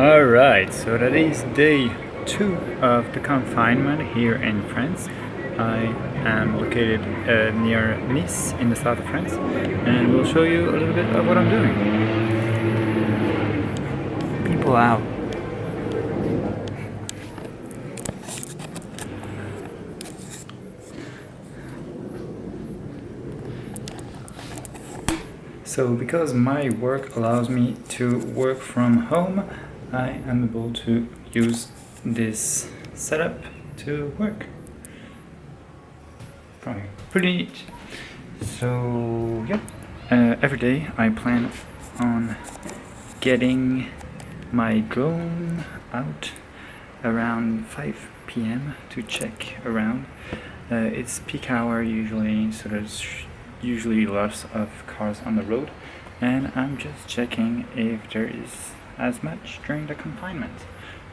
Alright, so that is day two of the confinement here in France. I am located uh, near Nice in the south of France and we'll show you a little bit of what I'm doing. People out. So because my work allows me to work from home, I am able to use this setup to work. Probably pretty neat. So yeah, uh, every day I plan on getting my drone out around 5 p.m. to check around. Uh, it's peak hour usually, so there's usually lots of cars on the road and I'm just checking if there is as much during the confinement.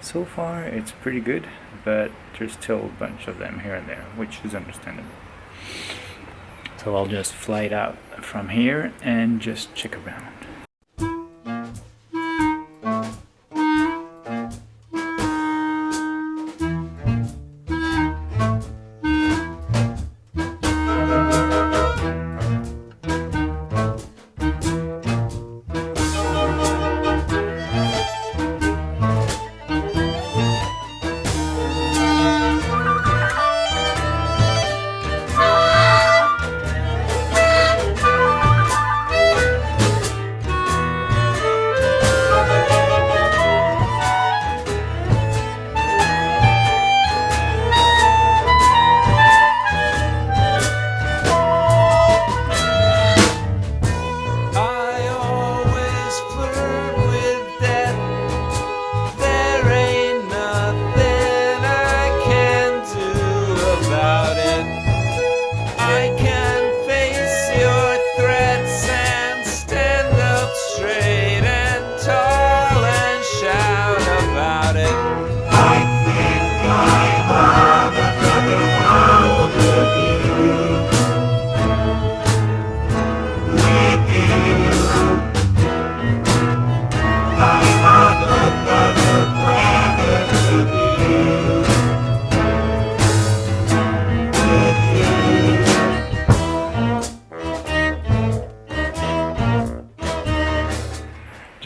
So far it's pretty good, but there's still a bunch of them here and there, which is understandable. So I'll just fly it out from here and just check around.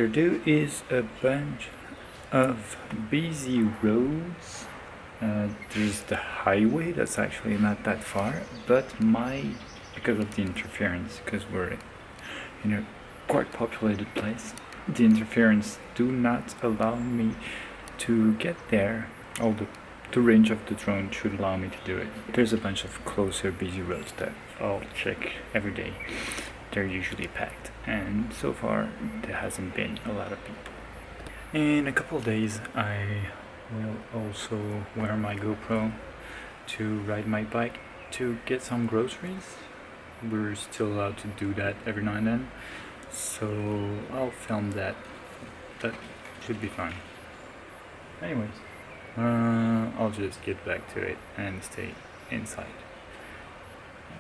There is a bunch of busy roads. Uh, there's the highway that's actually not that far but my because of the interference because we're in a quite populated place the interference do not allow me to get there. Although the range of the drone should allow me to do it. There's a bunch of closer busy roads that I'll check every day they're usually packed and so far there hasn't been a lot of people. In a couple days I will also wear my GoPro to ride my bike to get some groceries. We're still allowed to do that every now and then so I'll film that. That should be fun. Anyways, uh, I'll just get back to it and stay inside.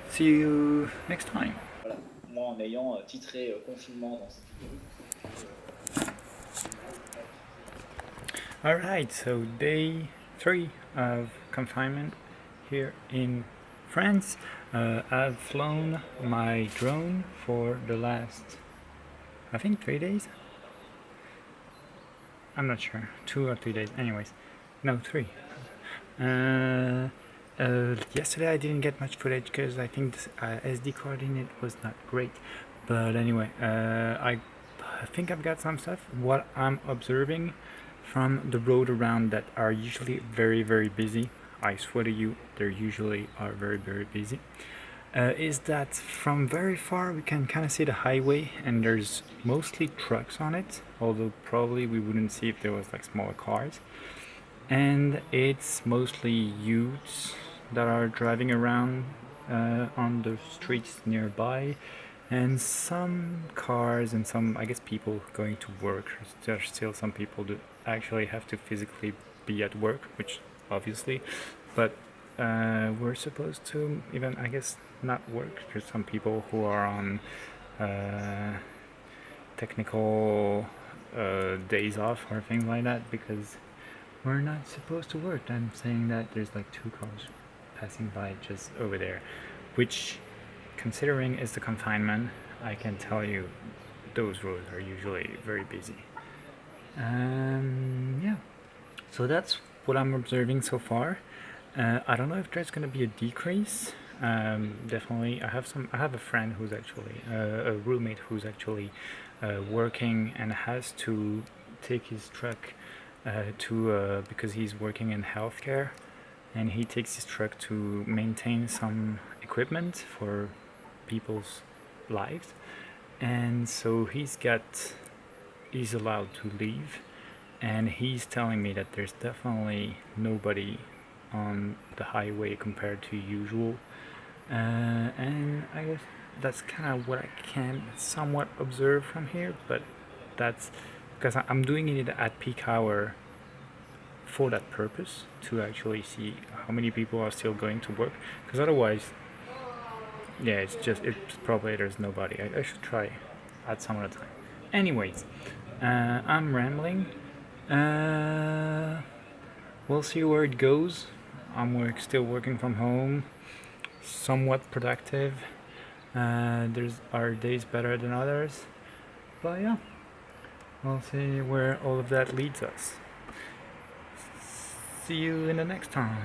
See you next time. Moi en ayant euh, titré euh, confinement dans cette vidéo. Alright, so day three of confinement here in France. Uh, I've flown my drone for the last, I think three days? I'm not sure, two or three days, anyways. No, three. Uh, uh, yesterday I didn't get much footage because I think the uh, SD card in it was not great. But anyway, uh, I, I think I've got some stuff. What I'm observing from the road around that are usually very very busy, I swear to you, they usually are very very busy. Uh, is that from very far we can kind of see the highway and there's mostly trucks on it although probably we wouldn't see if there was like smaller cars and it's mostly youths that are driving around uh, on the streets nearby. And some cars and some I guess people going to work. There's still some people that actually have to physically be at work which obviously. But uh, we're supposed to even I guess not work. There's some people who are on uh, technical uh, days off or things like that because we're not supposed to work. I'm saying that there's like two cars passing by just over there, which, considering is the confinement, I can tell you those roads are usually very busy. Um, yeah, so that's what I'm observing so far. Uh, I don't know if there's gonna be a decrease. Um, definitely, I have some. I have a friend who's actually uh, a roommate who's actually uh, working and has to take his truck uh, to uh, because he's working in healthcare, and he takes his truck to maintain some equipment for people's lives, and so he's got he's allowed to leave, and he's telling me that there's definitely nobody on the highway compared to usual. Uh, and I guess that's kind of what I can somewhat observe from here but that's because I'm doing it at peak hour for that purpose to actually see how many people are still going to work because otherwise yeah it's just it's probably there's nobody. I, I should try at some other time. Anyways uh, I'm rambling. Uh, we'll see where it goes. I'm work, still working from home, somewhat productive. Uh, there's are days better than others, but yeah, we'll see where all of that leads us. See you in the next time.